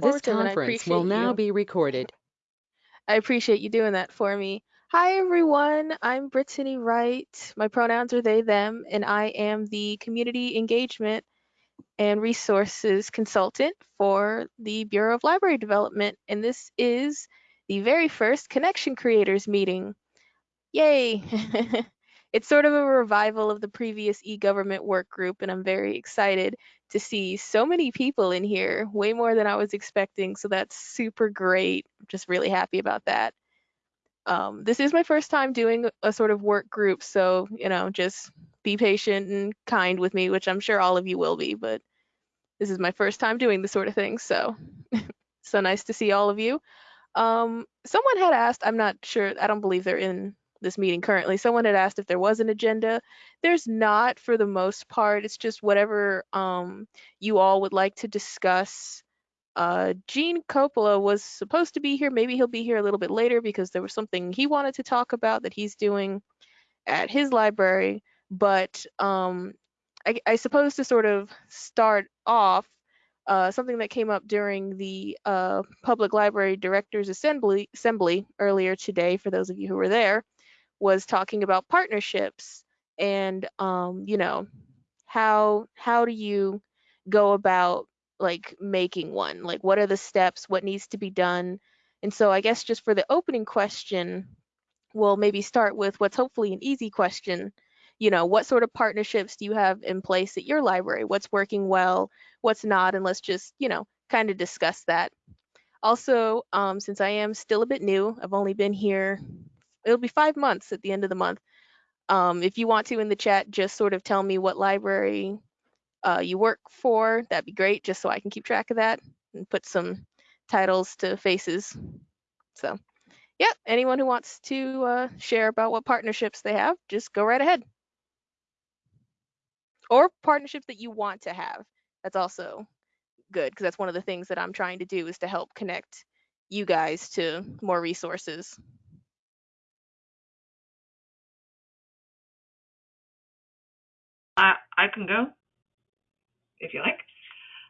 This to and I conference will appreciate now you. be recorded. I appreciate you doing that for me. Hi, everyone. I'm Brittany Wright. My pronouns are they, them, and I am the Community Engagement and Resources Consultant for the Bureau of Library Development. And this is the very first Connection Creators meeting. Yay! it's sort of a revival of the previous e-government work group, and I'm very excited to see so many people in here, way more than I was expecting. So that's super great. I'm just really happy about that. Um, this is my first time doing a sort of work group, so you know, just be patient and kind with me, which I'm sure all of you will be. But this is my first time doing this sort of thing, so so nice to see all of you. Um, someone had asked, I'm not sure, I don't believe they're in this meeting currently. Someone had asked if there was an agenda. There's not for the most part. It's just whatever um, you all would like to discuss. Uh, Gene Coppola was supposed to be here. Maybe he'll be here a little bit later because there was something he wanted to talk about that he's doing at his library. But um, I, I suppose to sort of start off, uh, something that came up during the uh, Public Library Directors Assembly, Assembly earlier today, for those of you who were there, was talking about partnerships and um, you know how how do you go about like making one? Like what are the steps? What needs to be done? And so i guess just for the opening question we'll maybe start with what's hopefully an easy question. You know what sort of partnerships do you have in place at your library? What's working well? What's not? And let's just you know kind of discuss that. Also um, since i am still a bit new i've only been here it'll be five months at the end of the month. Um, if you want to in the chat just sort of tell me what library uh, you work for that'd be great just so i can keep track of that and put some titles to faces. So yeah anyone who wants to uh, share about what partnerships they have just go right ahead. Or partnerships that you want to have that's also good because that's one of the things that i'm trying to do is to help connect you guys to more resources I, I can go if you like.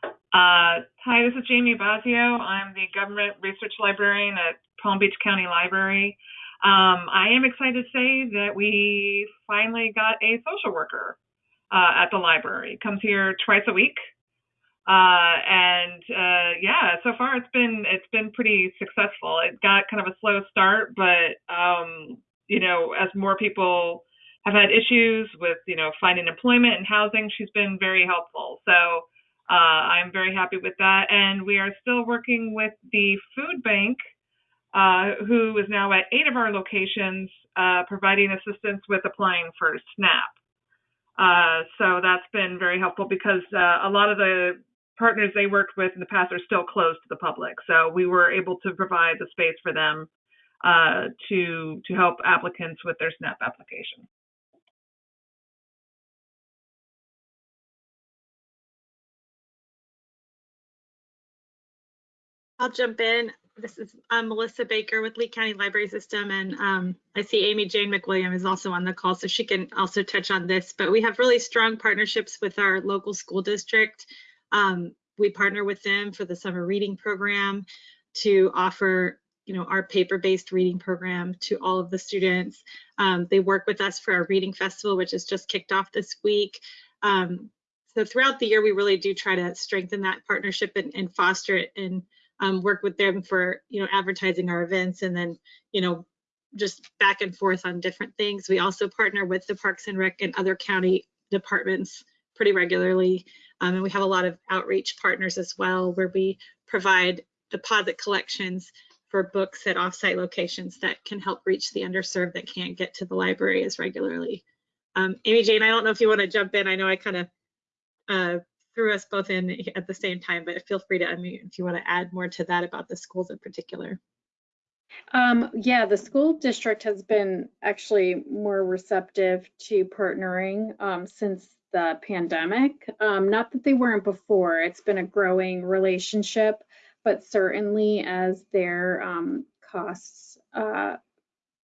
Uh, hi, this is Jamie Bazio. I'm the government research librarian at Palm Beach County Library. Um, I am excited to say that we finally got a social worker uh, at the library. Comes here twice a week, uh, and uh, yeah, so far it's been it's been pretty successful. It got kind of a slow start, but um, you know, as more people have had issues with you know finding employment and housing, she's been very helpful. So uh, I'm very happy with that, and we are still working with the food bank, uh, who is now at eight of our locations, uh, providing assistance with applying for SNAP. Uh, so that's been very helpful because uh, a lot of the partners they worked with in the past are still closed to the public. So we were able to provide the space for them uh, to to help applicants with their SNAP application. I'll jump in. This is Melissa Baker with Lee County Library System, and um, I see Amy Jane McWilliam is also on the call, so she can also touch on this. But we have really strong partnerships with our local school district. Um, we partner with them for the summer reading program to offer, you know, our paper-based reading program to all of the students. Um, they work with us for our reading festival, which has just kicked off this week. Um, so throughout the year, we really do try to strengthen that partnership and, and foster it and um, work with them for you know advertising our events and then you know just back and forth on different things. We also partner with the Parks and Rec and other county departments pretty regularly. Um, and we have a lot of outreach partners as well where we provide deposit collections for books at offsite locations that can help reach the underserved that can't get to the library as regularly. Um, Amy Jane, I don't know if you want to jump in. I know I kind of uh, threw us both in at the same time, but feel free to unmute if you want to add more to that about the schools in particular. Um, yeah, the school district has been actually more receptive to partnering um, since the pandemic. Um, not that they weren't before, it's been a growing relationship, but certainly as their um, costs uh,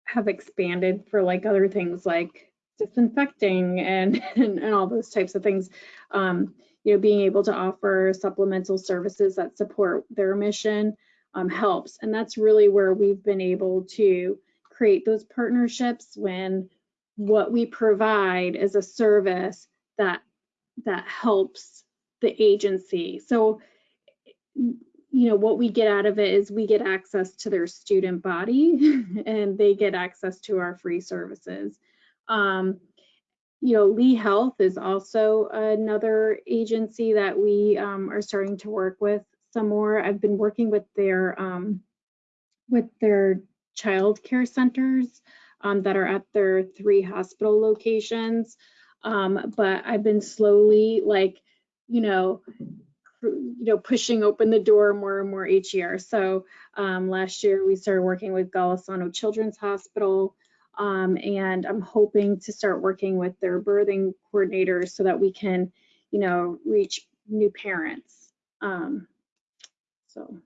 have expanded for like other things like disinfecting and, and, and all those types of things, um, you know, being able to offer supplemental services that support their mission um, helps. And that's really where we've been able to create those partnerships when what we provide is a service that that helps the agency. So, you know, what we get out of it is we get access to their student body and they get access to our free services. Um, you know, Lee Health is also another agency that we um, are starting to work with some more. I've been working with their um, with their child care centers um, that are at their three hospital locations. Um, but I've been slowly like, you know, you know, pushing open the door more and more each year. So um, last year we started working with Golisano Children's Hospital. Um, and I'm hoping to start working with their birthing coordinators so that we can, you know, reach new parents. Um, so.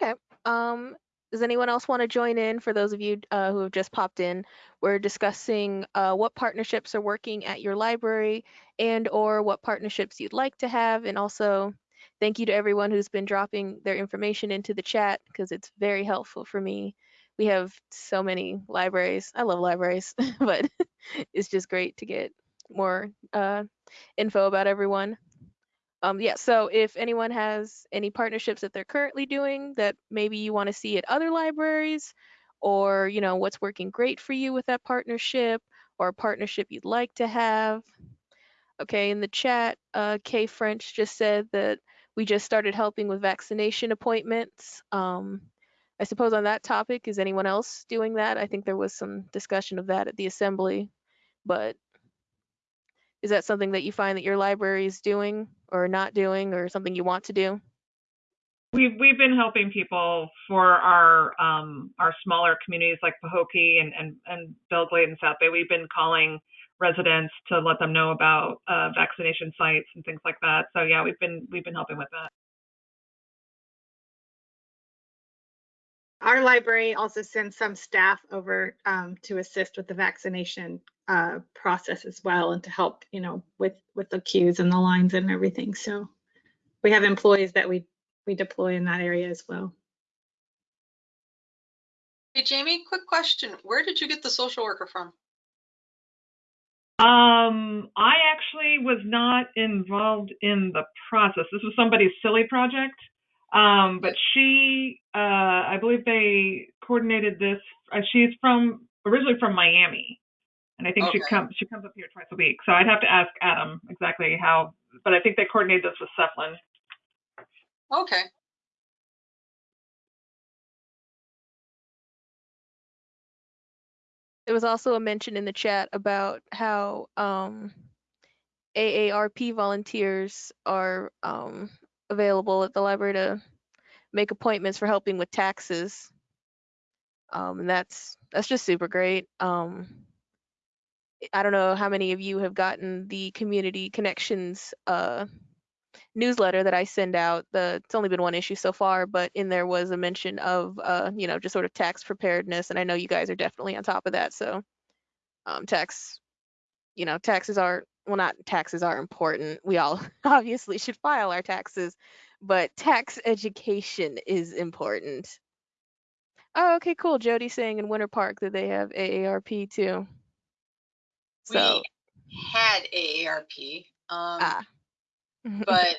Okay. Um, does anyone else want to join in? For those of you uh, who have just popped in, we're discussing uh, what partnerships are working at your library and or what partnerships you'd like to have. And also thank you to everyone who's been dropping their information into the chat because it's very helpful for me. We have so many libraries. I love libraries, but it's just great to get more uh, info about everyone. Um, yeah, so if anyone has any partnerships that they're currently doing that maybe you want to see at other libraries, or you know what's working great for you with that partnership, or a partnership you'd like to have. Okay, in the chat, uh, Kay French just said that we just started helping with vaccination appointments. Um, I suppose on that topic, is anyone else doing that? I think there was some discussion of that at the assembly, but is that something that you find that your library is doing or not doing or something you want to do? We've we've been helping people for our um, our smaller communities like Pahokee and and and Belle Glade and South Bay. We've been calling residents to let them know about uh, vaccination sites and things like that. So yeah, we've been we've been helping with that. Our library also sends some staff over um, to assist with the vaccination uh, process as well and to help, you know, with with the queues and the lines and everything. So we have employees that we we deploy in that area as well. Hey, Jamie, quick question. Where did you get the social worker from? Um, I actually was not involved in the process. This was somebody's silly project. Um, but she, uh, I believe they coordinated this. Uh, she's from originally from Miami, and I think she comes she comes up here twice a week. So I'd have to ask Adam exactly how. But I think they coordinated this with Cephlin. Okay. There was also a mention in the chat about how um, AARP volunteers are um, available at the library to make appointments for helping with taxes. Um, and that's that's just super great. Um, I don't know how many of you have gotten the community connections uh, newsletter that I send out. The it's only been one issue so far, but in there was a mention of uh, you know just sort of tax preparedness, and I know you guys are definitely on top of that. So um, tax, you know, taxes are well, not taxes are important. We all obviously should file our taxes, but tax education is important. Oh, okay, cool. Jody's saying in Winter Park that they have AARP too. So We had AARP, um, ah. but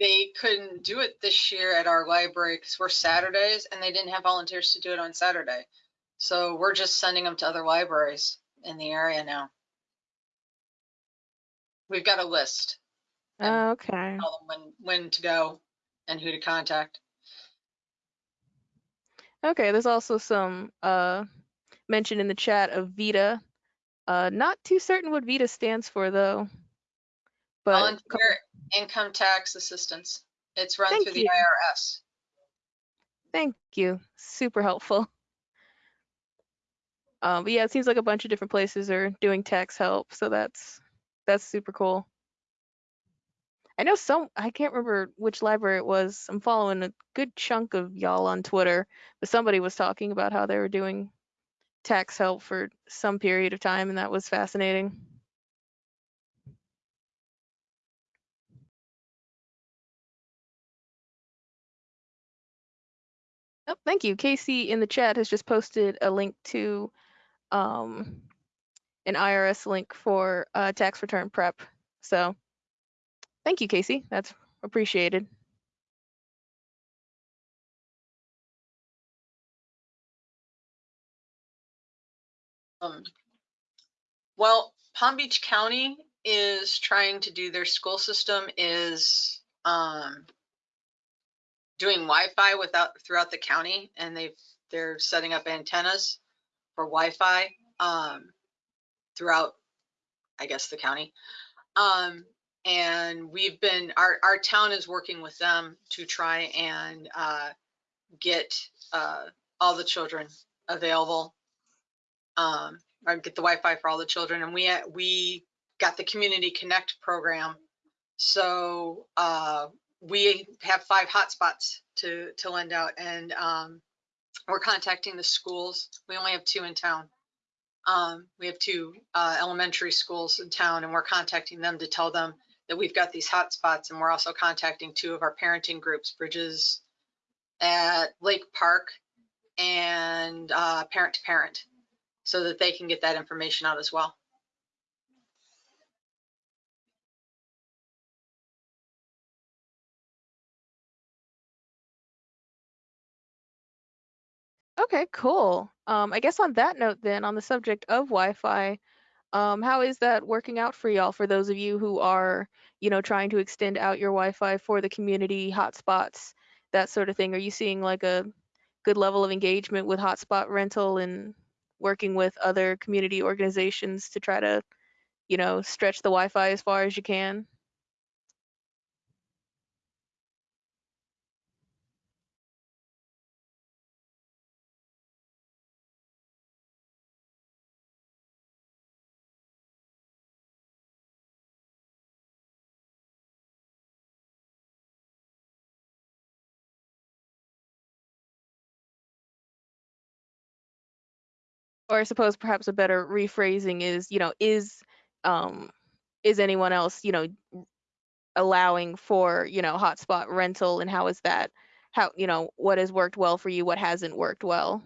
they couldn't do it this year at our library because we're Saturdays and they didn't have volunteers to do it on Saturday. So we're just sending them to other libraries in the area now. We've got a list. and okay. Tell them when, when to go and who to contact. Okay, there's also some uh mention in the chat of VITA. Uh not too certain what VITA stands for though. But Volunteer income tax assistance. It's run Thank through the. IRS. thank you. Super helpful. Um, but yeah, it seems like a bunch of different places are doing tax help, so that's that's super cool. I know some I can't remember which library it was. I'm following a good chunk of y'all on Twitter, but somebody was talking about how they were doing tax help for some period of time, and that was fascinating. Oh, thank you. Casey in the chat has just posted a link to um, an IRS link for uh, tax return prep. So thank you, Casey. That's appreciated. Um, well, Palm Beach County is trying to do their school system is um, doing Wi-Fi without throughout the county, and they've they're setting up antennas for Wi-Fi um, throughout, I guess, the county. Um, and we've been our our town is working with them to try and uh, get uh, all the children available um, or get the Wi-Fi for all the children. And we we got the Community Connect program, so uh, we have five hotspots to to lend out, and um, we're contacting the schools. We only have two in town. Um, we have two uh, elementary schools in town, and we're contacting them to tell them that we've got these hotspots, and we're also contacting two of our parenting groups, Bridges at Lake Park and uh, Parent to Parent so that they can get that information out as well. Okay, cool. Um, I guess on that note, then, on the subject of Wi-Fi, um, how is that working out for y'all? For those of you who are, you know, trying to extend out your Wi-Fi for the community hotspots, that sort of thing. Are you seeing like a good level of engagement with hotspot rental and working with other community organizations to try to, you know, stretch the Wi-Fi as far as you can? Or I suppose perhaps a better rephrasing is, you know, is um is anyone else, you know, allowing for, you know, hotspot rental and how is that how, you know, what has worked well for you, what hasn't worked well?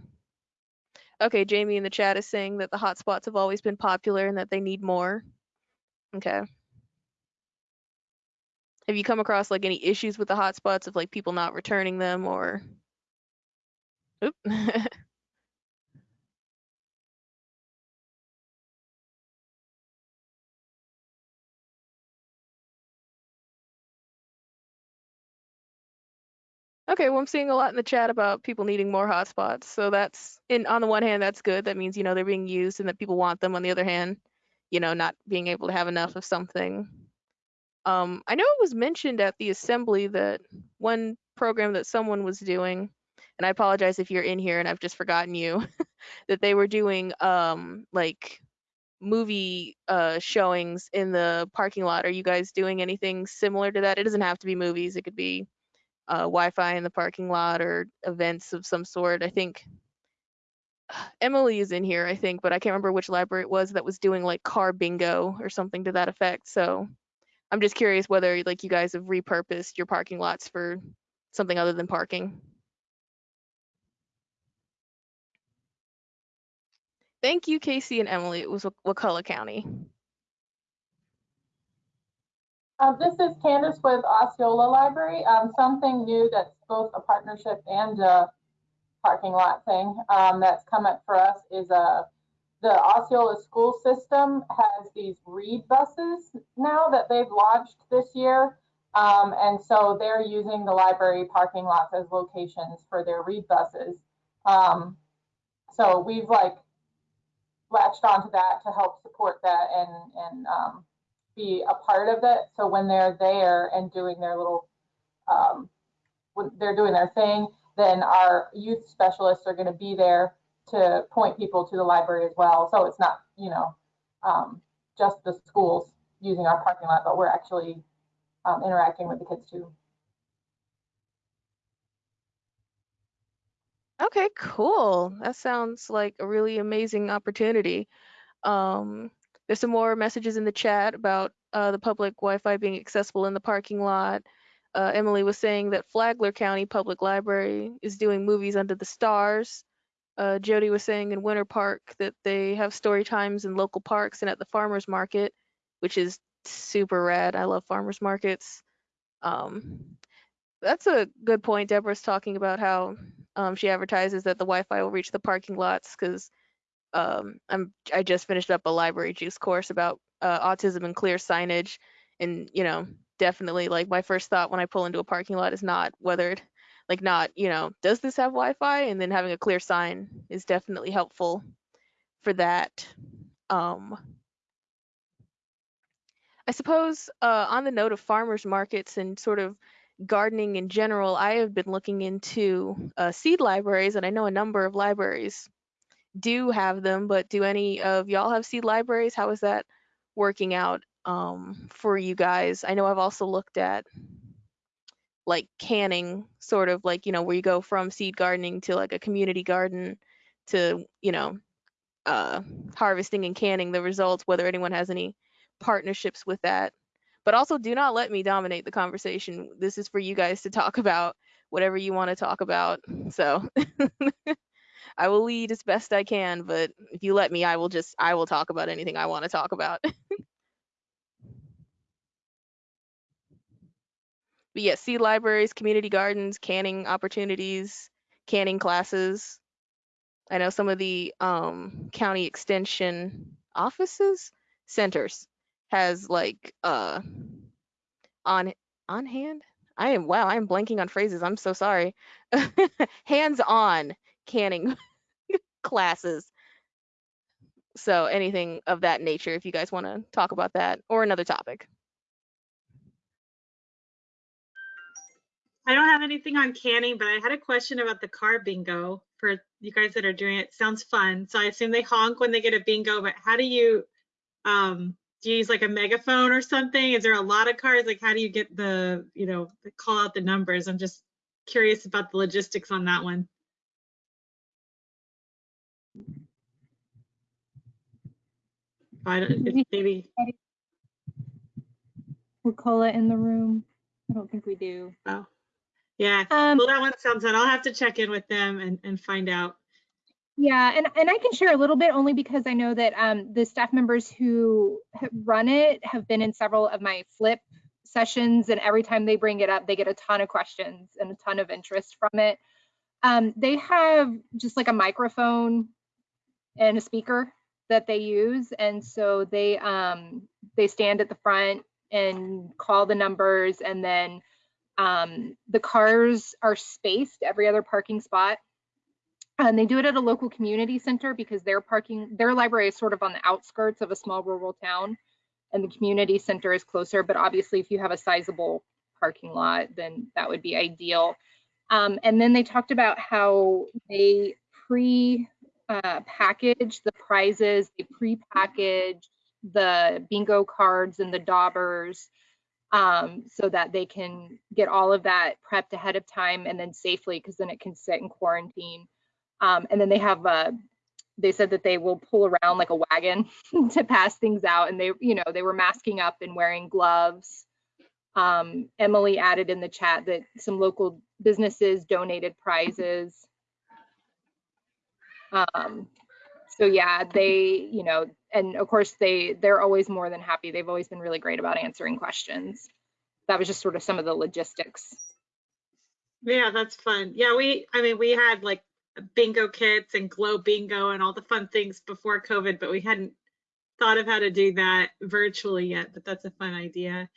Okay, Jamie in the chat is saying that the hotspots have always been popular and that they need more. Okay. Have you come across like any issues with the hotspots of like people not returning them or Oop. Okay, well, I'm seeing a lot in the chat about people needing more hotspots. So that's in on the one hand, that's good. That means, you know, they're being used and that people want them. On the other hand, you know, not being able to have enough of something. Um, I know it was mentioned at the assembly that one program that someone was doing, and I apologize if you're in here and I've just forgotten you, that they were doing um like movie uh showings in the parking lot. Are you guys doing anything similar to that? It doesn't have to be movies. It could be uh, Wi-Fi in the parking lot or events of some sort. I think Emily is in here, I think, but I can't remember which library it was that was doing like car bingo or something to that effect. So I'm just curious whether like you guys have repurposed your parking lots for something other than parking. Thank you, Casey and Emily. It was Wak- Wakulla County. Um, this is Candace with Osceola Library. Um, something new that's both a partnership and a parking lot thing um, that's come up for us is uh, the Osceola school system has these read buses now that they've launched this year. Um, and so they're using the library parking lots as locations for their read buses. Um, so we've like latched onto that to help support that and, and um, be a part of it. So when they're there and doing their little, um, when they're doing their thing, then our youth specialists are going to be there to point people to the library as well. So it's not, you know, um, just the schools using our parking lot, but we're actually um, interacting with the kids too. Okay, cool. That sounds like a really amazing opportunity. Um, there's some more messages in the chat about uh, the public Wi-Fi being accessible in the parking lot. Uh, Emily was saying that Flagler County Public Library is doing movies under the stars. Uh, Jody was saying in Winter Park that they have story times in local parks and at the farmers market, which is super rad. I love farmers markets. Um, that's a good point. Deborah's talking about how um, she advertises that the Wi-Fi will reach the parking lots because um, I'm I just finished up a library juice course about uh, autism and clear signage, and you know definitely like my first thought when I pull into a parking lot is not whether it like not you know does this have Wi-Fi, and then having a clear sign is definitely helpful for that. Um, I suppose uh, on the note of farmers markets and sort of gardening in general, I have been looking into uh, seed libraries, and I know a number of libraries do have them, but do any of y'all have seed libraries? How is that working out um, for you guys? I know I've also looked at like canning, sort of like, you know, where you go from seed gardening to like a community garden to, you know, uh, harvesting and canning the results, whether anyone has any partnerships with that. But also, do not let me dominate the conversation. This is for you guys to talk about whatever you want to talk about. So I will lead as best I can, but if you let me, I will just I will talk about anything I want to talk about. but yeah, seed libraries, community gardens, canning opportunities, canning classes. I know some of the um, county extension offices, centers has like uh on on hand. I am wow, I am blanking on phrases. I'm so sorry. Hands on canning classes. So anything of that nature, if you guys want to talk about that or another topic. I don't have anything on canning, but I had a question about the car bingo for you guys that are doing it. Sounds fun. So I assume they honk when they get a bingo, but how do you, um, do you use like a megaphone or something? Is there a lot of cars? Like how do you get the, you know, call out the numbers? I'm just curious about the logistics on that one. I don't, if maybe, it in the room. I don't think we do. oh, yeah. Um, Well, that one sounds fun. I'll have to check in with them and, and find out. yeah, and, and I can share a little bit only because I know that um, the staff members who run it have been in several of my flip sessions, and every time they bring it up, they get a ton of questions and a ton of interest from it. Um, they have just like a microphone and a speaker that they use, and so they um, they stand at the front and call the numbers, and then um, the cars are spaced every other parking spot. And they do it at a local community center because their parking, their library is sort of on the outskirts of a small rural town and the community center is closer. But obviously, if you have a sizable parking lot, then that would be ideal. Um, and then they talked about how they pre uh, package the prizes, they pre-package the bingo cards and the daubers um, so that they can get all of that prepped ahead of time and then safely because then it can sit in quarantine. Um, and then they have a, they said that they will pull around like a wagon to pass things out and they, you know, they were masking up and wearing gloves. Um, Emily added in the chat that some local businesses donated prizes. Um, so yeah, they, you know, and of course they they're always more than happy. They've always been really great about answering questions. That was just sort of some of the logistics. Yeah, that's fun. Yeah, we, I mean, we had like bingo kits and glow bingo and all the fun things before COVID, but we hadn't thought of how to do that virtually yet, but that's a fun idea.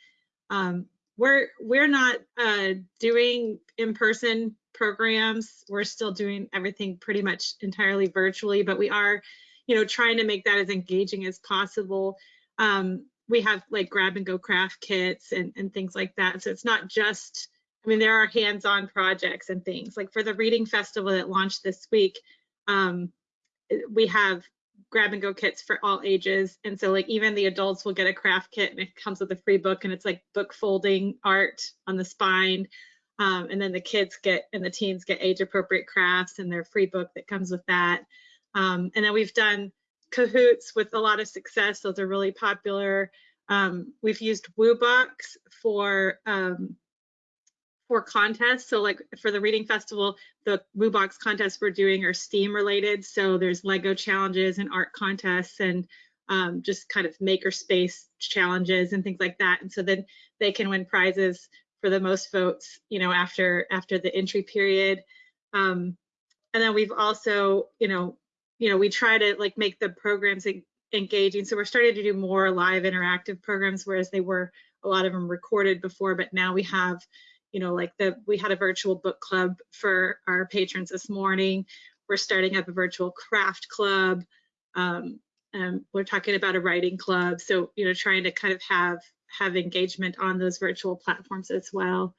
Um, we're, we're not uh, doing in-person programs. We're still doing everything pretty much entirely virtually, but we are, you know, trying to make that as engaging as possible. Um, we have like grab and go craft kits and, and things like that. So it's not just, I mean, there are hands-on projects and things like for the reading festival that launched this week. Um, we have grab and go kits for all ages. And so like even the adults will get a craft kit and it comes with a free book and it's like book folding art on the spine. Um, and then the kids get and the teens get age appropriate crafts and their free book that comes with that. Um, and then we've done Kahoots with a lot of success. Those are really popular. Um, we've used WooBox for um, for contests. So like for the reading festival, the WooBox contests we're doing are STEAM related. So there's Lego challenges and art contests and um, just kind of makerspace challenges and things like that. And so then they can win prizes for the most votes, you know, after after the entry period. Um, and then we've also, you know, you know, we try to like make the programs engaging. So we're starting to do more live interactive programs, whereas they were a lot of them recorded before, but now we have you know, like the we had a virtual book club for our patrons this morning. We're starting up a virtual craft club. Um, and we're talking about a writing club. So, you know, trying to kind of have have engagement on those virtual platforms as well.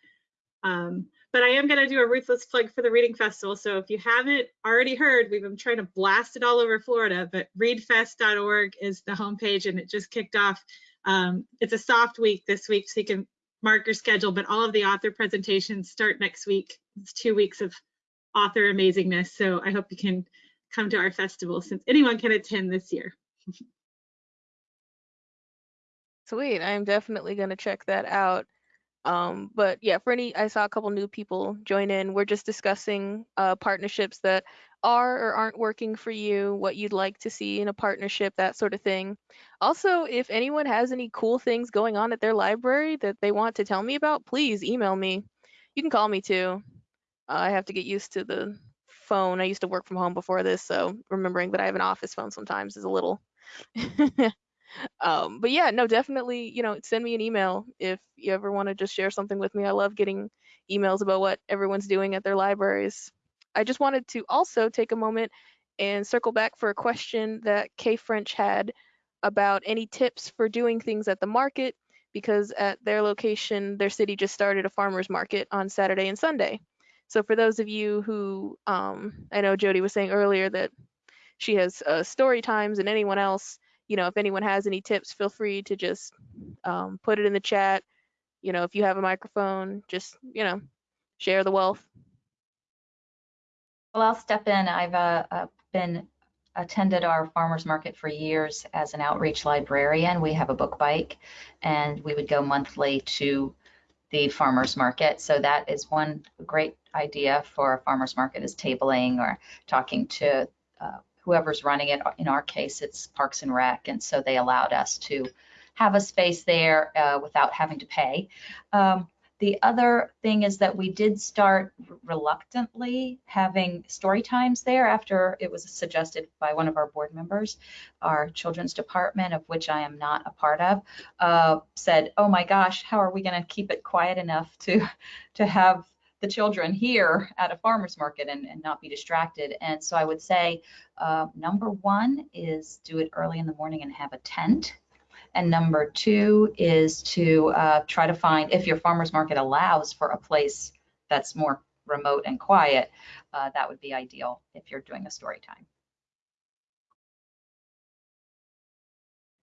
Um, but I am going to do a ruthless plug for the Reading Festival. So if you haven't already heard, we've been trying to blast it all over Florida, but readfest.org is the homepage and it just kicked off. Um, it's a soft week this week, so you can mark your schedule, but all of the author presentations start next week. It's two weeks of author amazingness. So I hope you can come to our festival since anyone can attend this year. Sweet. I'm definitely going to check that out. Um, but yeah, for any, I saw a couple new people join in. We're just discussing uh, partnerships that are or aren't working for you, what you'd like to see in a partnership, that sort of thing. Also, if anyone has any cool things going on at their library that they want to tell me about, please email me. You can call me too. Uh, I have to get used to the phone. I used to work from home before this, so remembering that I have an office phone sometimes is a little. um, but yeah, no, definitely, you know, send me an email if you ever want to just share something with me. I love getting emails about what everyone's doing at their libraries. I just wanted to also take a moment and circle back for a question that Kay French had about any tips for doing things at the market because at their location, their city just started a farmer's market on Saturday and Sunday. So for those of you who, um, I know Jody was saying earlier that she has uh, story times and anyone else, you know, if anyone has any tips, feel free to just um, put it in the chat. You know, if you have a microphone, just, you know, share the wealth. Well, I'll step in. I've uh, uh, been attended our farmers market for years as an outreach librarian. We have a book bike and we would go monthly to the farmers market. So that is one great idea for a farmers market is tabling or talking to uh, whoever's running it. In our case, it's Parks and Rec. And so they allowed us to have a space there uh, without having to pay. Um, the other thing is that we did start reluctantly having story times there after it was suggested by one of our board members. Our children's department, of which I am not a part of, uh, said, "Oh my gosh, how are we going to keep it quiet enough to to have the children here at a farmer's market and, and not be distracted. And so I would say uh, number one is do it early in the morning and have a tent and number two is to uh, try to find, if your farmer's market allows for a place that's more remote and quiet, uh, that would be ideal if you're doing a story time.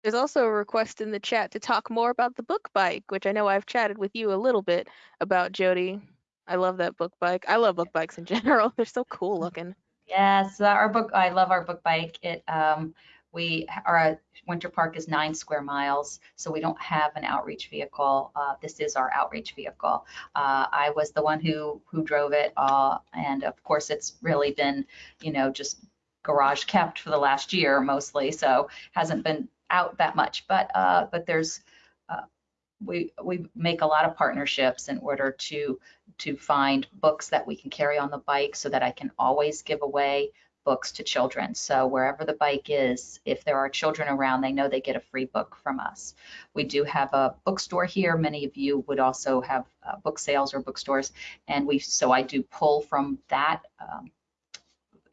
There's also a request in the chat to talk more about the book bike, which I know I've chatted with you a little bit about, Jody. I love that book bike. I love book bikes in general. They're so cool looking. Yes, our book. I love our book bike. It um, we our Winter Park is nine square miles, so we don't have an outreach vehicle. Uh, this is our outreach vehicle. Uh, I was the one who who drove it, uh, and of course, it's really been, you know, just garage kept for the last year mostly, so hasn't been out that much. But uh, but there's uh, we we make a lot of partnerships in order to to find books that we can carry on the bike so that I can always give away books to children. So wherever the bike is, if there are children around, they know they get a free book from us. We do have a bookstore here. Many of you would also have uh, book sales or bookstores, and we so I do pull from that. Um,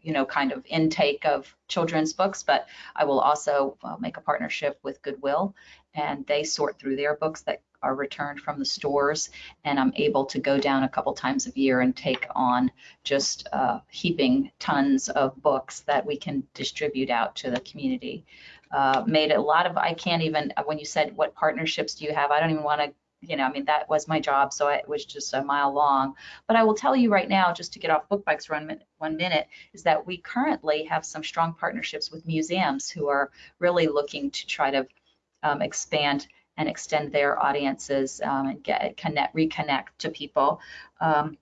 you know, kind of intake of children's books, but I will also uh, make a partnership with Goodwill, and they sort through their books that are returned from the stores, and I'm able to go down a couple times a year and take on just uh, heaping tons of books that we can distribute out to the community. Uh, made a lot of, I can't even, when you said what partnerships do you have, I don't even want to you know, I mean, that was my job, so it was just a mile long. But I will tell you right now, just to get off book bikes for one, one minute, is that we currently have some strong partnerships with museums who are really looking to try to um, expand and extend their audiences um, and get connect, reconnect to people. Um,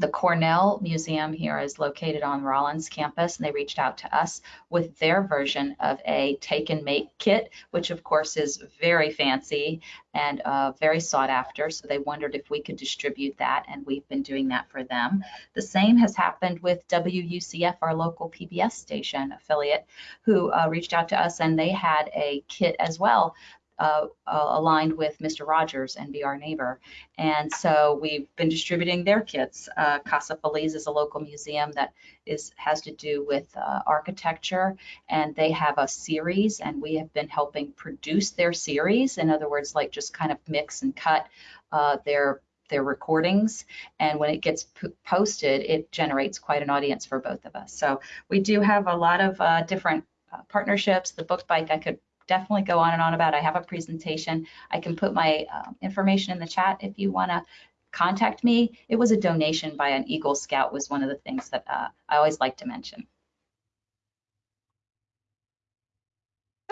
the Cornell Museum here is located on Rollins campus, and they reached out to us with their version of a take and make kit, which of course is very fancy and uh, very sought after. So they wondered if we could distribute that, and we've been doing that for them. The same has happened with WUCF, our local PBS station affiliate, who uh, reached out to us, and they had a kit as well uh, uh, aligned with Mr. Rogers and Be Our Neighbor. And so we've been distributing their kits. Uh, Casa Feliz is a local museum that is has to do with uh, architecture, and they have a series, and we have been helping produce their series. In other words, like just kind of mix and cut uh, their their recordings and when it gets posted it generates quite an audience for both of us so we do have a lot of uh, different uh, partnerships the book bike i could definitely go on and on about. I have a presentation. I can put my uh, information in the chat if you want to contact me. It was a donation by an Eagle Scout was one of the things that uh, I always like to mention.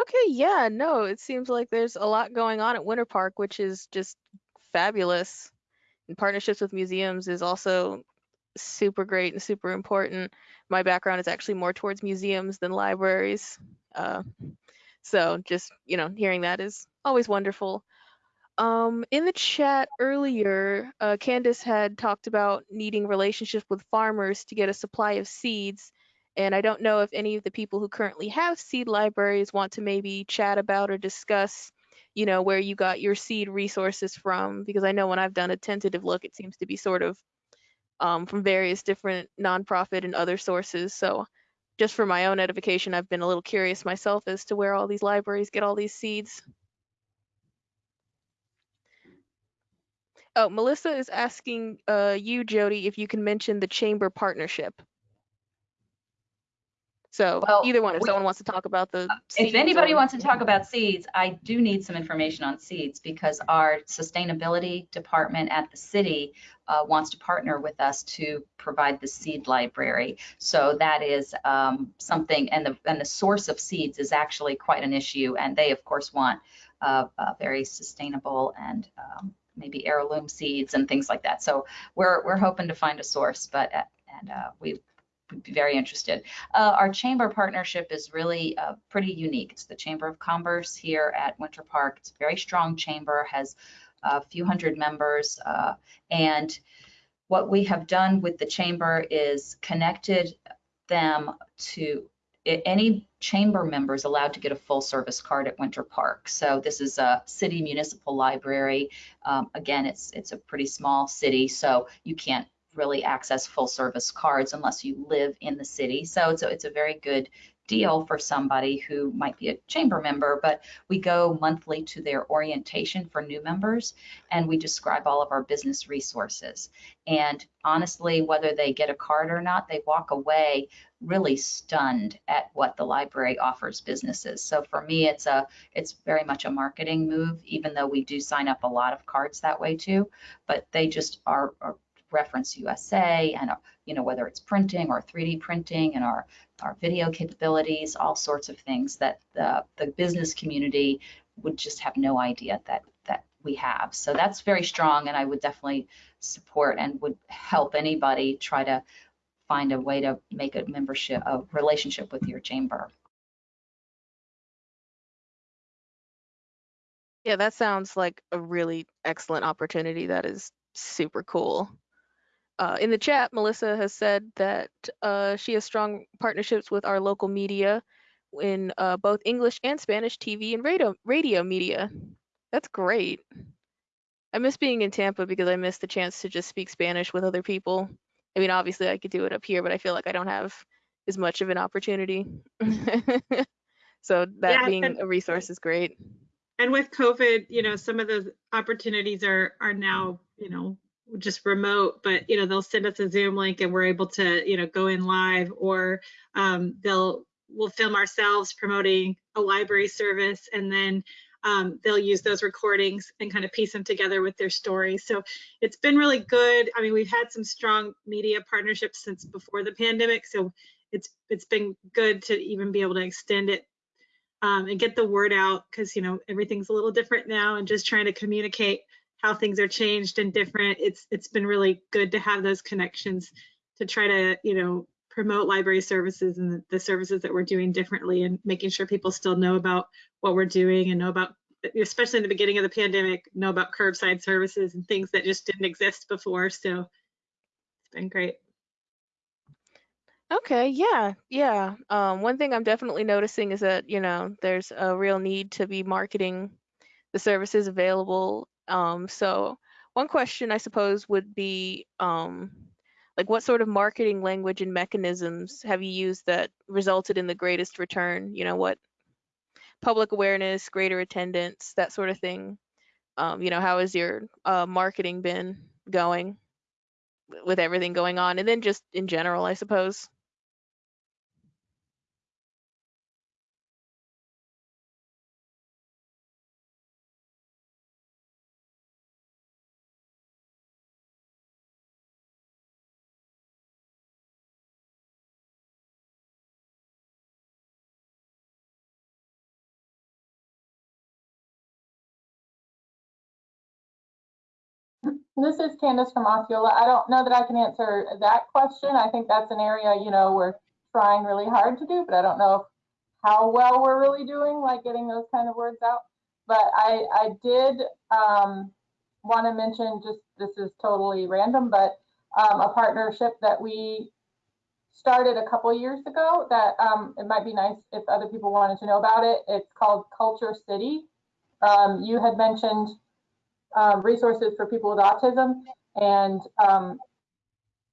Okay, yeah, no, it seems like there's a lot going on at Winter Park, which is just fabulous. And partnerships with museums is also super great and super important. My background is actually more towards museums than libraries. Uh, so just, you know, hearing that is always wonderful. Um, in the chat earlier, uh, Candace had talked about needing relationships with farmers to get a supply of seeds. And I don't know if any of the people who currently have seed libraries want to maybe chat about or discuss, you know, where you got your seed resources from, because I know when I've done a tentative look, it seems to be sort of um, from various different nonprofit and other sources. So just for my own edification, I've been a little curious myself as to where all these libraries get all these seeds. Oh, Melissa is asking uh, you, Jody, if you can mention the chamber partnership. So Well, either one, if we- someone wants to talk about the If anybody or- wants to talk about seeds, I do need some information on seeds because our sustainability department at the city uh, wants to partner with us to provide the seed library. So that is um, something, and the and the source of seeds is actually quite an issue. And they, of course, want uh, uh, very sustainable and um, maybe heirloom seeds and things like that. So we're we're hoping to find a source, but uh, and uh, we be very interested. Uh, our chamber partnership is really uh, pretty unique. It's the Chamber of Commerce here at Winter Park. It's a very strong chamber, has a few hundred members, uh, and what we have done with the chamber is connected them to any chamber member is allowed to get a full service card at Winter Park. So this is a city municipal library. Um, again, it's it's a pretty small city, so you can't really access full service cards unless you live in the city. So it's a, it's a very good deal for somebody who might be a chamber member, but we go monthly to their orientation for new members and we describe all of our business resources. And honestly, whether they get a card or not, they walk away really stunned at what the library offers businesses. So for me, it's a it's very much a marketing move, even though we do sign up a lot of cards that way too. But they just are, are ReferenceUSA and, you know, whether it's printing or 3D printing and our, our video capabilities, all sorts of things that the, the business community would just have no idea that, that we have. So that's very strong and I would definitely support and would help anybody try to find a way to make a membership, a relationship with your chamber. Yeah, that sounds like a really excellent opportunity. That is super cool. Uh, in the chat, Melissa has said that uh, she has strong partnerships with our local media in uh, both English and Spanish TV and radio, radio media. That's great. I miss being in Tampa because I miss the chance to just speak Spanish with other people. I mean, obviously, I could do it up here, but I feel like I don't have as much of an opportunity. so that Yeah, being a resource is great. and with COVID, you know, some of those opportunities are are now, you know, just remote, but you know, they'll send us a Zoom link and we're able to, you know, go in live or um, they'll we'll film ourselves promoting a library service and then um, they'll use those recordings and kind of piece them together with their stories. So it's been really good. I mean, we've had some strong media partnerships since before the pandemic. So it's it's been good to even be able to extend it um, and get the word out because you know everything's a little different now and just trying to communicate how things are changed and different. It's it's been really good to have those connections to try to you know promote library services and the, services that we're doing differently and making sure people still know about what we're doing and know about especially in the beginning of the pandemic know about curbside services and things that just didn't exist before so it's been great Okay, yeah, yeah. Um, one thing I'm definitely noticing is that, you know, there's a real need to be marketing the services available. Um, so one question I suppose would be, um, like what sort of marketing language and mechanisms have you used that resulted in the greatest return? You know, what public awareness, greater attendance, that sort of thing. Um, you know, how has your uh, marketing been going with everything going on? And then just in general, I suppose. This is Candace from Osceola. I don't know that I can answer that question. I think that's an area, you know, we're trying really hard to do, but I don't know how well we're really doing, like getting those kind of words out. But I, I did um, want to mention, just this is totally random, but um, a partnership that we started a couple years ago that um, it might be nice if other people wanted to know about it. It's called Culture City. Um, you had mentioned um, resources for people with autism. And um,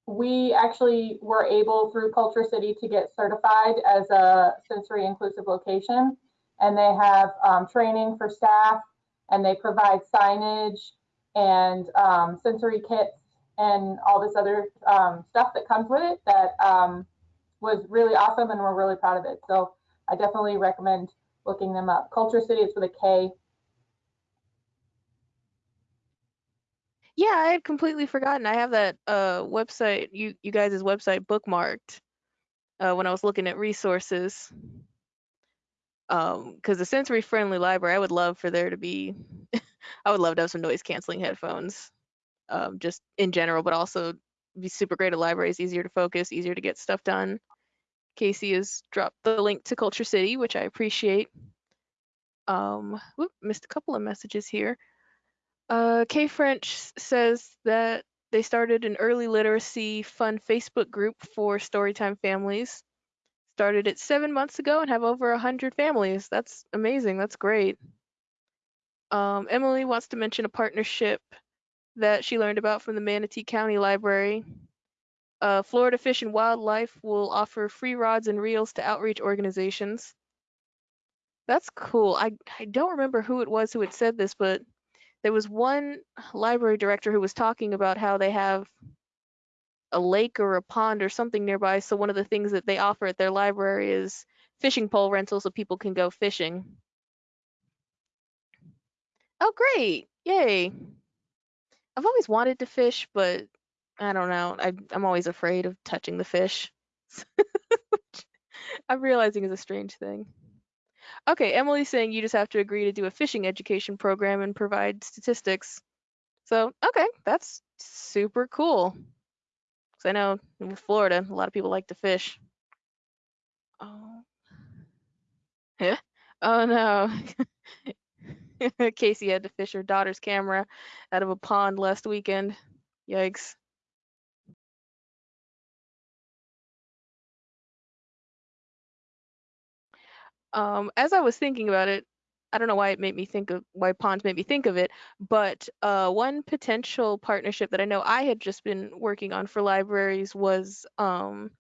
we actually were able through KultureCity to get certified as a sensory inclusive location. And they have um, training for staff and they provide signage and um, sensory kits and all this other um, stuff that comes with it that um, was really awesome and we're really proud of it. So I definitely recommend looking them up. KultureCity is with a K Yeah, I had completely forgotten. I have that uh website, you you guys' website bookmarked uh when I was looking at resources. Um, because the sensory friendly library, I would love for there to be I would love to have some noise canceling headphones. Um, just in general, but also be super great at libraries, easier to focus, easier to get stuff done. Casey has dropped the link to KultureCity, which I appreciate. Um, whoop, missed a couple of messages here. Uh, K French says that they started an early literacy fun Facebook group for Storytime families. Started it seven months ago and have over a hundred families. That's amazing. That's great. Um, Emily wants to mention a partnership that she learned about from the Manatee County Library. Uh, Florida Fish and Wildlife will offer free rods and reels to outreach organizations. That's cool. I, I don't remember who it was who had said this, but there was one library director who was talking about how they have a lake or a pond or something nearby. So one of the things that they offer at their library is fishing pole rental so people can go fishing. Oh, great. Yay. I've always wanted to fish, but I don't know. I, I'm always afraid of touching the fish. I'm realizing is a strange thing. Okay, Emily's saying you just have to agree to do a fishing education program and provide statistics. So, okay, that's super cool. Because I know in Florida, a lot of people like to fish. Oh. Yeah? Oh no. Casey had to fish her daughter's camera out of a pond last weekend. Yikes. Um, as I was thinking about it, I don't know why it made me think of why ponds made me think of it, but uh, one potential partnership that I know I had just been working on for libraries was um,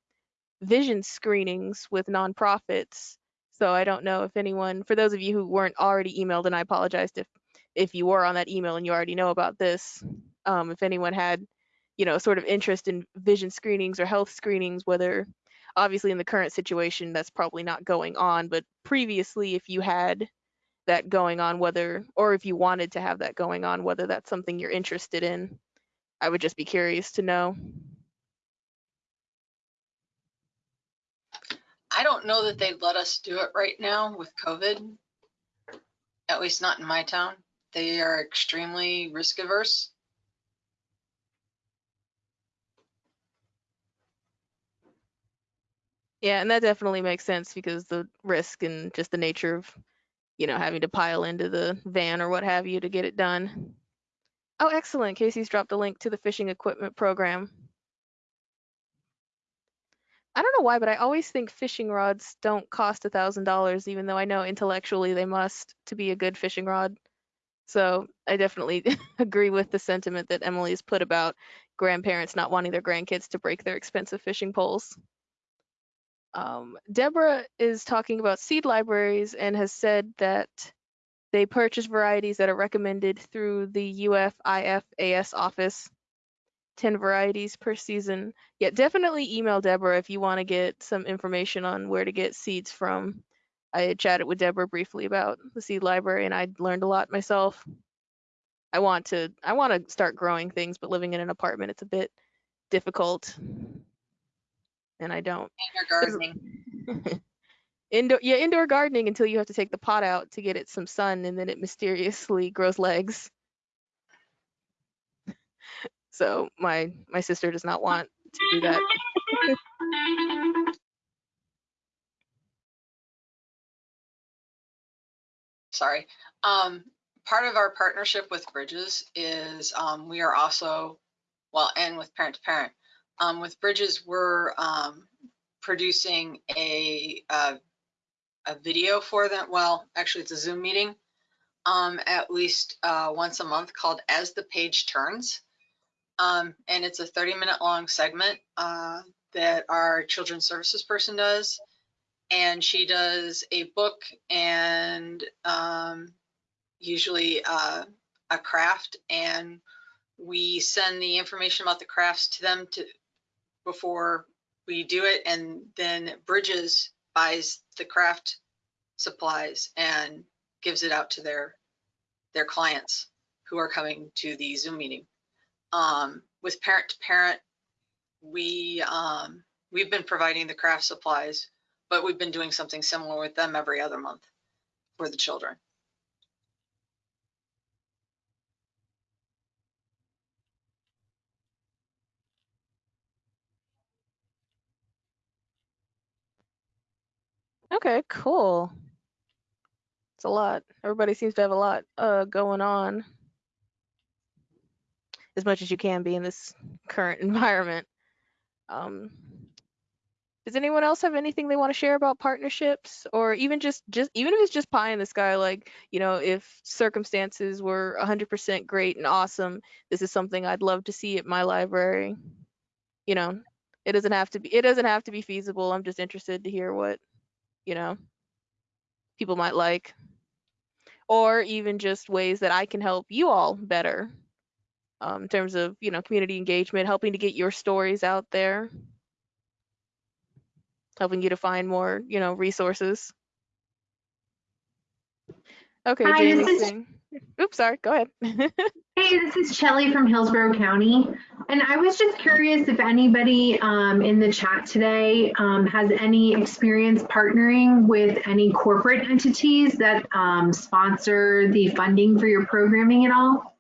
vision screenings with nonprofits. So I don't know if anyone, for those of you who weren't already emailed, and I apologized if if you were on that email and you already know about this, um, if anyone had, you know, sort of interest in vision screenings or health screenings, whether obviously in the current situation that's probably not going on, but previously if you had that going on, whether or if you wanted to have that going on, whether that's something you're interested in, I would just be curious to know. I don't know that they'd let us do it right now with COVID. At least not in my town. They are extremely risk averse. Yeah, and that definitely makes sense because the risk and just the nature of, you know, having to pile into the van or what have you to get it done. Oh, excellent. Casey's dropped a link to the fishing equipment program. I don't know why, but I always think fishing rods don't cost a thousand dollars, even though I know intellectually they must to be a good fishing rod. So I definitely agree with the sentiment that Emily's put about grandparents not wanting their grandkids to break their expensive fishing poles. Um, Deborah is talking about seed libraries and has said that they purchase varieties that are recommended through the UF/IFAS office, 10 varieties per season. Yeah, definitely email Deborah if you want to get some information on where to get seeds from. I chatted with Deborah briefly about the seed library and I learned a lot myself. I want to I want to start growing things, but living in an apartment it's a bit difficult. And I don't. In your gardening. indoor yeah, indoor gardening until you have to take the pot out to get it some sun and then it mysteriously grows legs. So my my sister does not want to do that. Sorry. Um, part of our partnership with Bridges is um, we are also, well, and with Parent to Parent. Um, with Bridges, we're um, producing a, a a video for them. Well, actually, it's a Zoom meeting um, at least uh, once a month called As the Page Turns. Um, and it's a 30 minute long segment uh, that our children's services person does. And she does a book and um, usually uh, a craft. And we send the information about the crafts to them to before we do it. And then Bridges buys the craft supplies and gives it out to their their clients who are coming to the Zoom meeting. Um, with parent to parent, we um, we've been providing the craft supplies, but we've been doing something similar with them every other month for the children. Okay, cool. It's a lot. Everybody seems to have a lot uh, going on. As much as you can be in this current environment. Um, does anyone else have anything they want to share about partnerships or even just just even if it's just pie in the sky like you know if circumstances were 100% great and awesome this is something I'd love to see at my library you know it doesn't have to be it doesn't have to be feasible I'm just interested to hear what you know people might like or even just ways that I can help you all better um, in terms of you know community engagement helping to get your stories out there helping you to find more, you know, resources. Okay, Hi, Jamie. Oops, sorry. Go ahead. Hey, this is Shelly from Hillsborough County. And I was just curious if anybody um, in the chat today um, has any experience partnering with any corporate entities that um, sponsor the funding for your programming at all?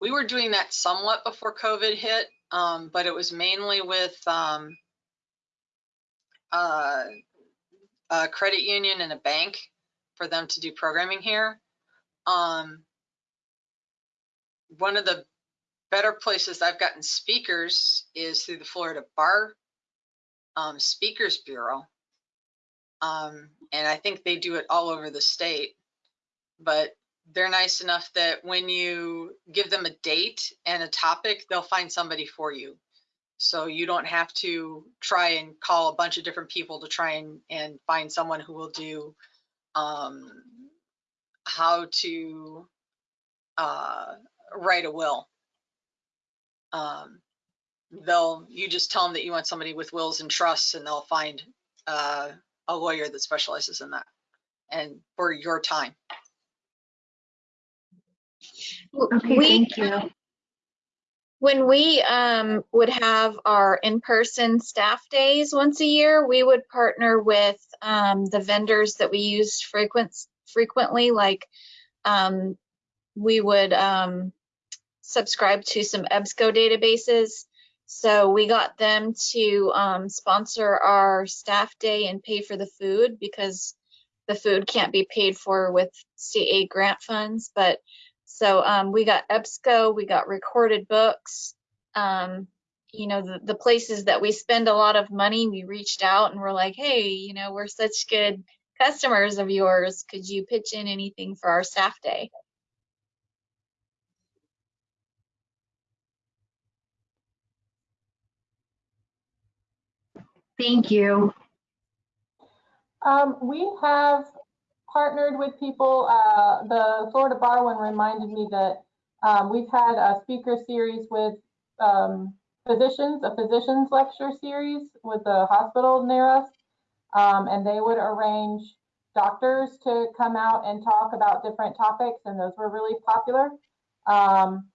We were doing that somewhat before COVID hit, um, but it was mainly with um, uh, a credit union and a bank for them to do programming here. Um, one of the better places I've gotten speakers is through the Florida Bar um, Speakers Bureau. Um, and I think they do it all over the state. but they're nice enough that when you give them a date and a topic, they'll find somebody for you. So you don't have to try and call a bunch of different people to try and, and find someone who will do um, how to uh, write a will. Um, they'll you just tell them that you want somebody with wills and trusts, and they'll find uh, a lawyer that specializes in that, and for your time. Okay, We- thank you. When we um, would have our in-person staff days once a year, we would partner with um, the vendors that we use frequent, frequently, like um, we would um, subscribe to some EBSCO databases. So we got them to um, sponsor our staff day and pay for the food because the food can't be paid for with CA grant funds, but so um, we got EBSCO, we got recorded books. Um, you know, the, the places that we spend a lot of money, we reached out and we're like, hey, you know, we're such good customers of yours. Could you pitch in anything for our staff day? Thank you. Um, we have partnered with people, uh, the Florida Bar one reminded me that, um, we've had a speaker series with, um, physicians, a physician's lecture series with the hospital near us. Um, and they would arrange doctors to come out and talk about different topics, and those were really popular. Um,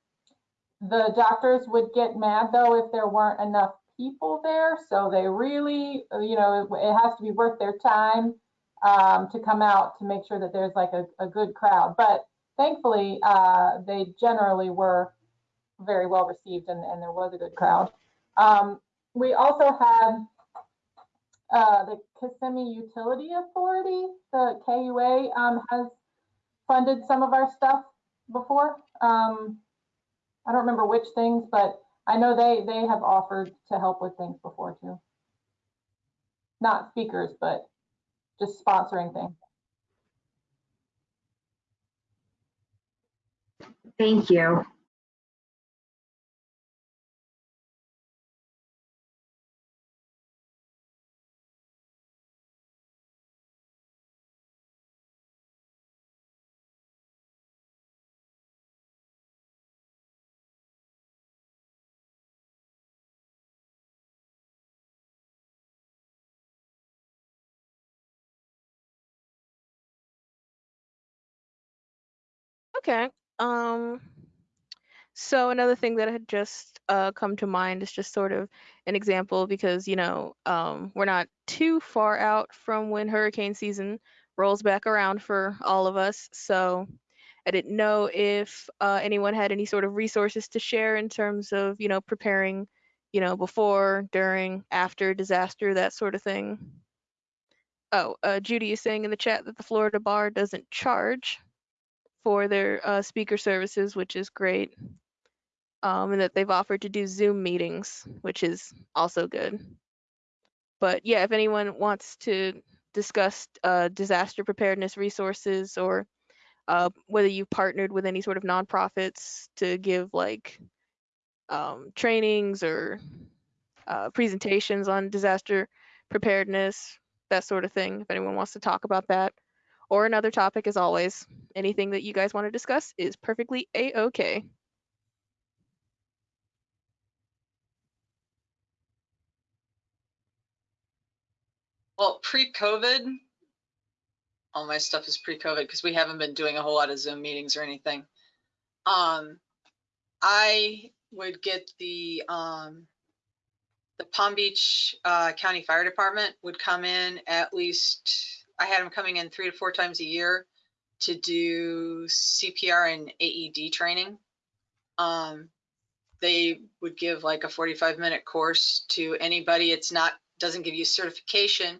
the doctors would get mad though if there weren't enough people there, so they really, you know, it, it has to be worth their time um, to come out to make sure that there's like a, a good crowd. But thankfully, uh, they generally were very well received and, and there was a good crowd. Um, we also had uh, the Kissimmee Utility Authority, the KUA, um, has funded some of our stuff before. Um, I don't remember which things, but I know they, they have offered to help with things before too. Not speakers, but just sponsoring things. Thank you. Okay. Um, so another thing that had just uh, come to mind is just sort of an example because, you know, um, we're not too far out from when hurricane season rolls back around for all of us. So I didn't know if uh, anyone had any sort of resources to share in terms of, you know, preparing, you know, before, during, after disaster, that sort of thing. Oh, uh, Judy is saying in the chat that the Florida Bar doesn't charge for their uh, speaker services, which is great. Um, and that they've offered to do Zoom meetings, which is also good. But yeah, if anyone wants to discuss uh, disaster preparedness resources or uh, whether you've partnered with any sort of nonprofits to give like um, trainings or uh, presentations on disaster preparedness, that sort of thing, if anyone wants to talk about that. Or another topic, as always, anything that you guys want to discuss is perfectly a-okay. Well, pre-COVID, all my stuff is pre-COVID because we haven't been doing a whole lot of Zoom meetings or anything. Um, I would get the um, the Palm Beach uh, County Fire Department would come in at least. I had them coming in three to four times a year to do CPR and AED training. Um, they would give like a 45 minute course to anybody. It's not doesn't give you certification,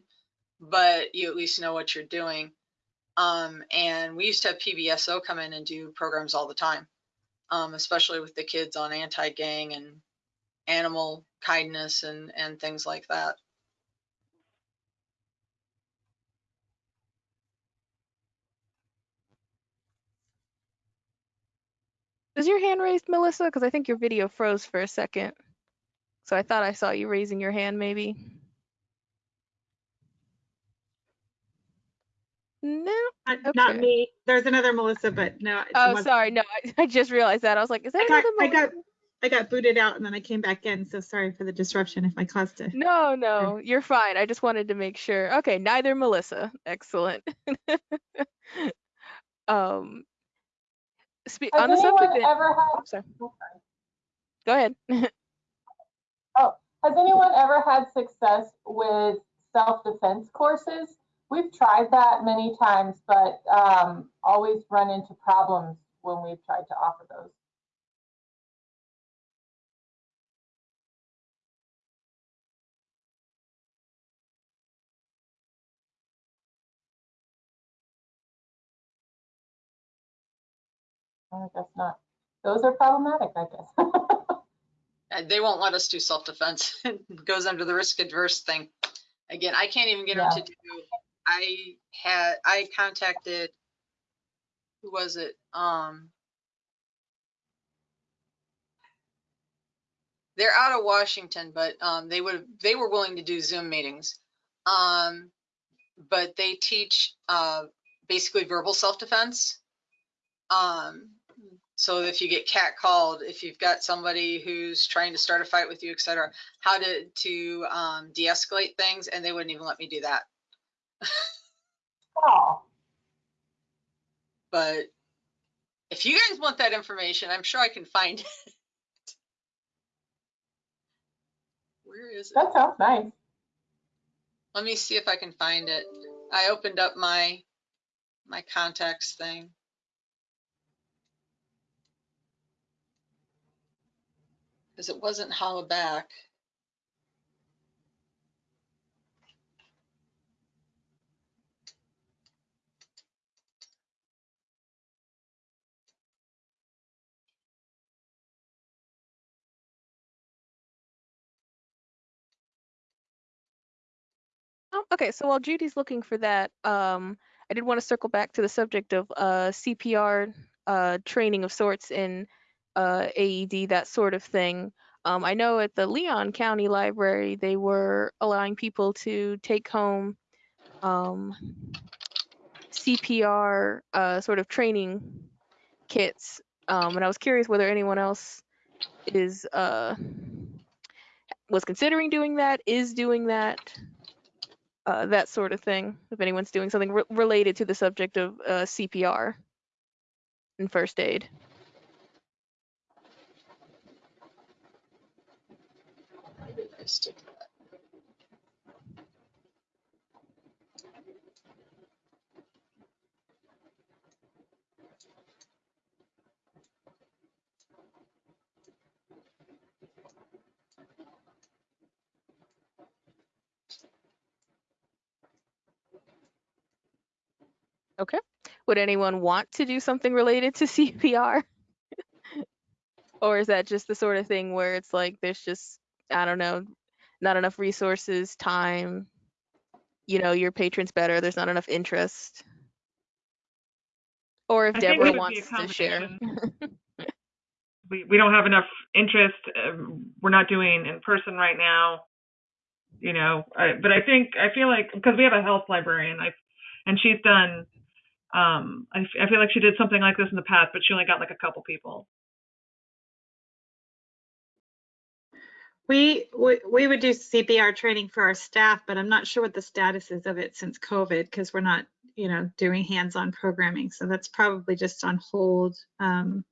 but you at least know what you're doing. Um, and we used to have PBSO come in and do programs all the time, um, especially with the kids on anti-gang and animal kindness and and things like that. Is your hand raised, Melissa? Because I think your video froze for a second. So I thought I saw you raising your hand, maybe. No. Uh, Not me. There's another Melissa, but no. Oh, sorry. No, I, I just realized that. I was like, is that I got, another I got? I got booted out and then I came back in. So sorry for the disruption if I caused it. No, no, you're fine. I just wanted to make sure. Okay, neither Melissa. Excellent. um, spe- Has on the subject. ever had, sorry. Go ahead. Oh, has anyone ever had success with self-defense courses? We've tried that many times, but um, always run into problems when we've tried to offer those. I guess not. Those are problematic, I guess. Uh, They won't let us do self-defense. It goes under the risk adverse thing. Again, I can't even get them to do, I had, I contacted, who was it? Um, they're out of Washington, but um, they would, they were willing to do Zoom meetings. Um, but they teach uh, basically verbal self-defense. Um, so if you get catcalled, if you've got somebody who's trying to start a fight with you, et cetera, how to to um, de-escalate things, and they wouldn't even let me do that. Oh, But if you guys want that information, I'm sure I can find it. Where is it? that sounds nice. Let me see if I can find it. I opened up my my contacts thing. Because it wasn't Hollaback. Oh, okay, so while Judy's looking for that, um, I did want to circle back to the subject of uh, CPR uh, training of sorts in uh, AED, that sort of thing. Um, I know at the Leon County Library, they were allowing people to take home um, CPR uh, sort of training kits. Um, and I was curious whether anyone else is uh, was considering doing that, is doing that uh, that sort of thing. If anyone's doing something re- related to the subject of uh, CPR and first aid. Okay. Would anyone want to do something related to CPR? or is that just the sort of thing where it's like there's just I don't know, not enough resources, time, you know, your patrons better, there's not enough interest. Or if I Deborah would be a wants to share. we, we don't have enough interest. Um, we're not doing in person right now, you know. I, but I think I feel like because we have a health librarian, I and she's done. Um, I, I feel like she did something like this in the past, but she only got like a couple people. We, we, would do CPR training for our staff, but I'm not sure what the status is of it since COVID because we're not, you know, doing hands-on programming. So that's probably just on hold. Um,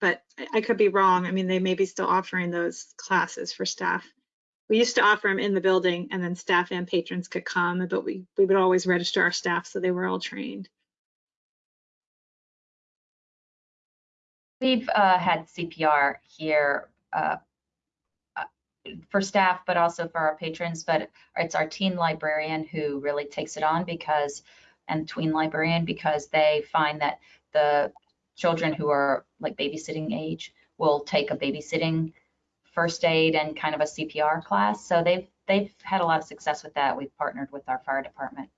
but I, I could be wrong. I mean, they may be still offering those classes for staff. We used to offer them in the building and then staff and patrons could come, but we, we would always register our staff so they were all trained. We've uh, had CPR here uh, for staff, but also for our patrons. But it's our teen librarian who really takes it on because, and tween librarian, because they find that the children who are like babysitting age will take a babysitting first aid and kind of a CPR class. So they've they've had a lot of success with that. We've partnered with our fire department.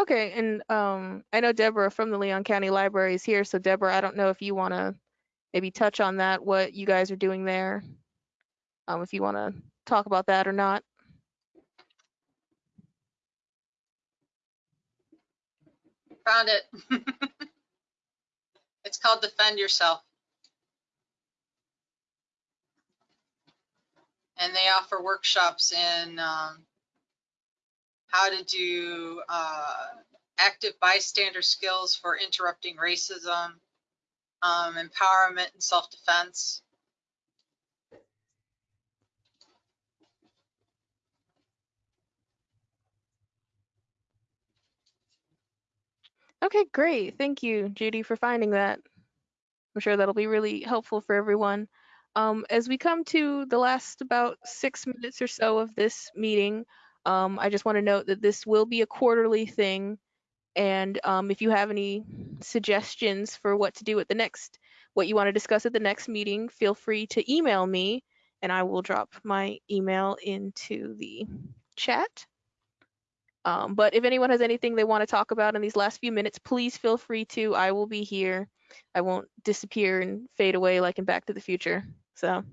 Okay, and um, I know Deborah from the Leon County Library is here. So Deborah, I don't know if you want to maybe touch on that, what you guys are doing there. Um, if you want to talk about that or not. Found it. It's called Defend Yourself. And they offer workshops in um, how to do uh, active bystander skills for interrupting racism, um, empowerment and self-defense. Okay, great. Thank you, Judy, for finding that. I'm sure that'll be really helpful for everyone. Um, as we come to the last about six minutes or so of this meeting, um, I just want to note that this will be a quarterly thing. And um, if you have any suggestions for what to do at the next, what you want to discuss at the next meeting, feel free to email me and I will drop my email into the chat. Um, but if anyone has anything they want to talk about in these last few minutes, please feel free to. I will be here. I won't disappear and fade away like in Back to the Future. So.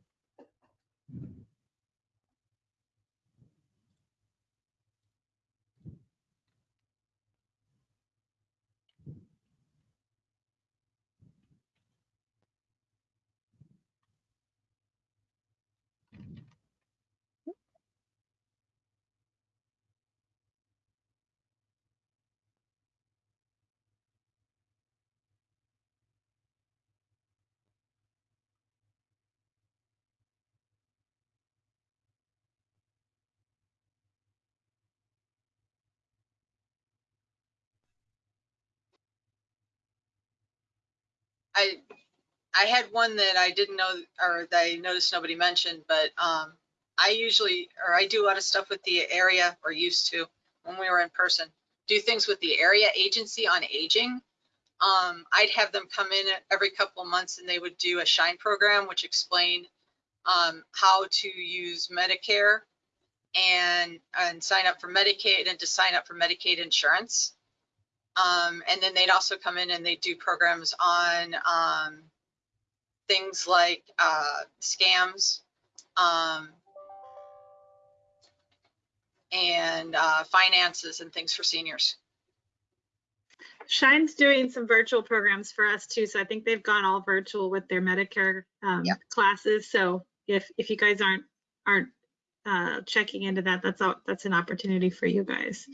I I had one that I didn't know or that I noticed nobody mentioned, but um, I usually or I do a lot of stuff with the area or used to when we were in person. Do things with the area agency on aging. Um, I'd have them come in every couple of months and they would do a shine program which explained um, how to use Medicare and and sign up for Medicaid and to sign up for Medicaid insurance. Um, and then they'd also come in and they do programs on um, things like uh, scams um, and uh, finances and things for seniors. Shine's doing some virtual programs for us too, so I think they've gone all virtual with their Medicare um, Yep. classes. So if if you guys aren't aren't uh, checking into that, that's all, that's an opportunity for you guys.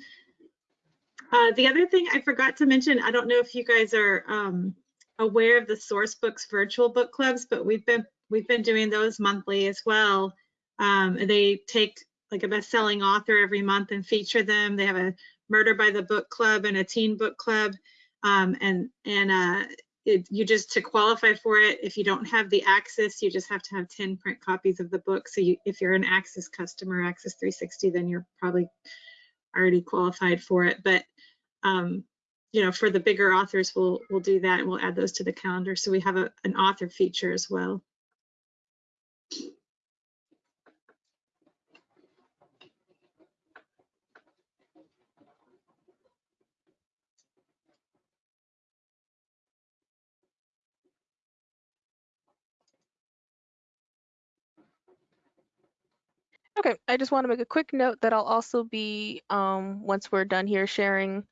Uh, the other thing I forgot to mention, I don't know if you guys are um, aware of the Sourcebooks virtual book clubs, but we've been we've been doing those monthly as well. Um, they take like a best-selling author every month and feature them. They have a Murder by the Book Club and a Teen Book Club, um, and and uh, it, you just to qualify for it, if you don't have the access, you just have to have 10 print copies of the book. So you, if you're an Axis customer, Axis 360, then you're probably already qualified for it. But um, you know, for the bigger authors, we'll we'll do that and we'll add those to the calendar. So we have a, an author feature as well. Okay, I just want to make a quick note that I'll also be, um, once we're done here, sharing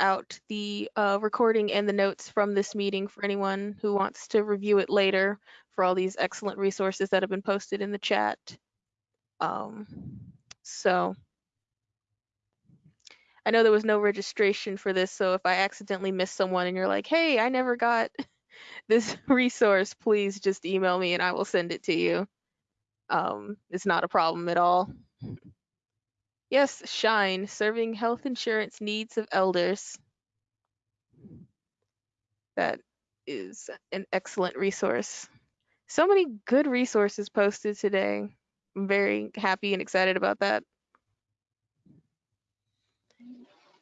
out the uh, recording and the notes from this meeting for anyone who wants to review it later for all these excellent resources that have been posted in the chat. Um, so I know there was no registration for this, so if I accidentally miss someone and you're like, hey, I never got this resource, please just email me and I will send it to you. Um, it's not a problem at all. Yes, Shine, serving health insurance needs of elders. That is an excellent resource. So many good resources posted today. I'm very happy and excited about that.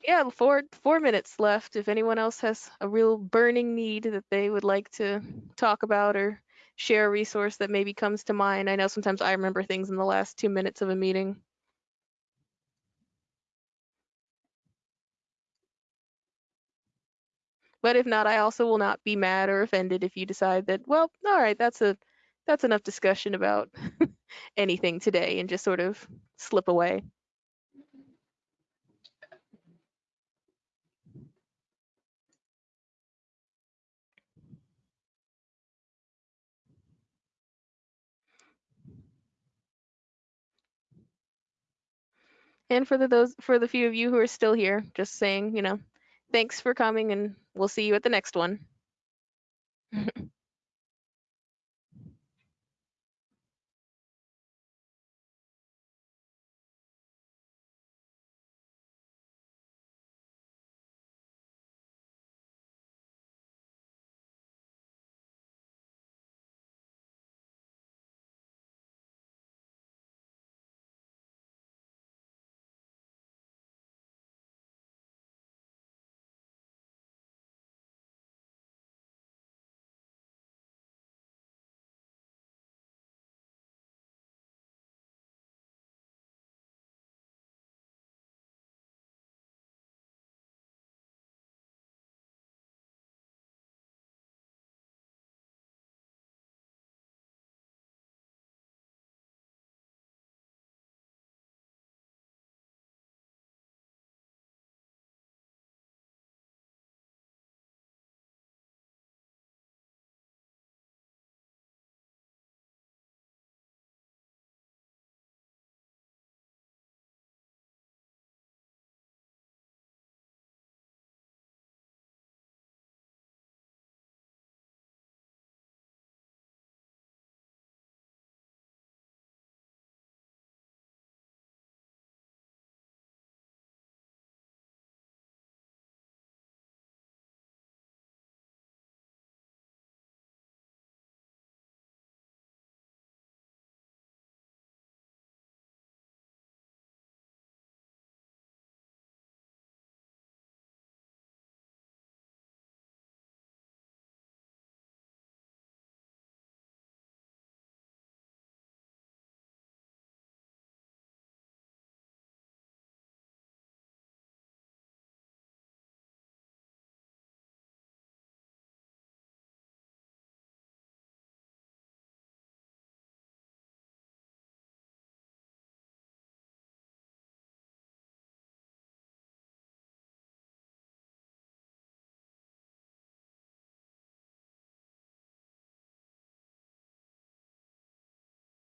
Yeah, four four minutes left. If anyone else has a real burning need that they would like to talk about or share a resource that maybe comes to mind. I know sometimes I remember things in the last two minutes of a meeting. But if not, I also will not be mad or offended if you decide that, well, all right, that's a that's enough discussion about anything today and just sort of slip away. And for the those for the few of you who are still here, just saying, you know, thanks for coming and we'll see you at the next one.